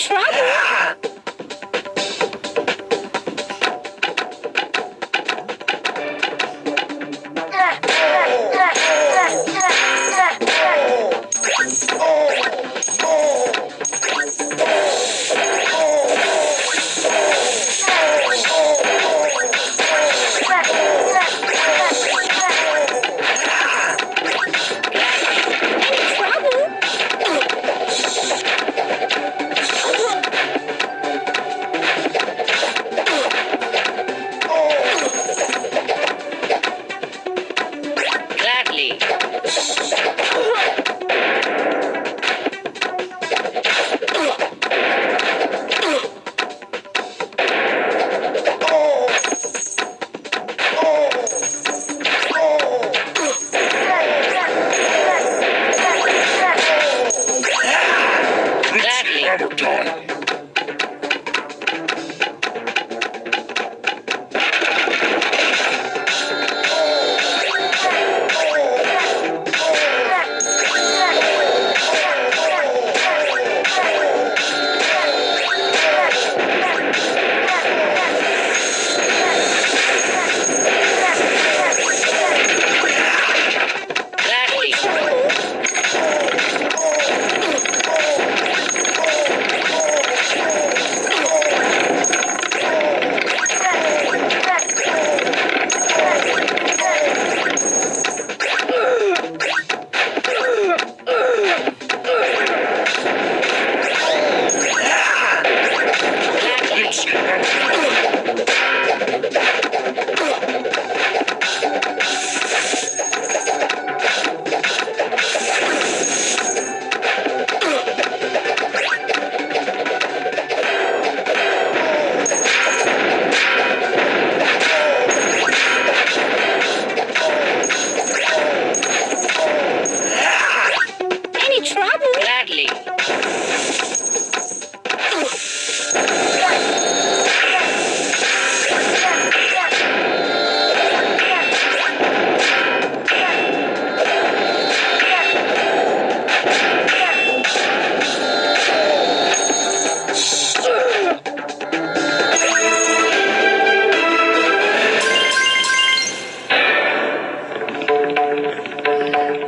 trouble. Character